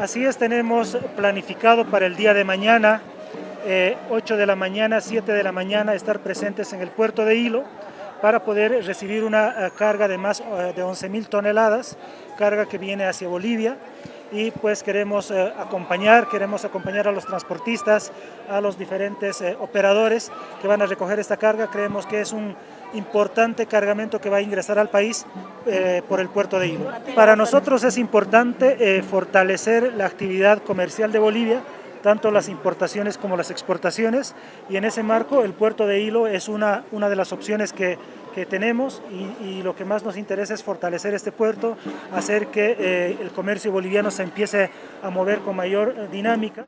Así es, tenemos planificado para el día de mañana, 8 de la mañana, 7 de la mañana, estar presentes en el puerto de Hilo para poder recibir una carga de más de 11.000 toneladas, carga que viene hacia Bolivia y pues queremos eh, acompañar, queremos acompañar a los transportistas, a los diferentes eh, operadores que van a recoger esta carga. Creemos que es un importante cargamento que va a ingresar al país eh, por el puerto de Hilo. Para nosotros es importante fortalecer la actividad comercial de Bolivia, tanto las importaciones como las exportaciones y en ese marco el puerto de Hilo es una, una de las opciones que, que tenemos y, lo que más nos interesa es fortalecer este puerto, hacer que eh, el comercio boliviano se empiece a mover con mayor dinámica.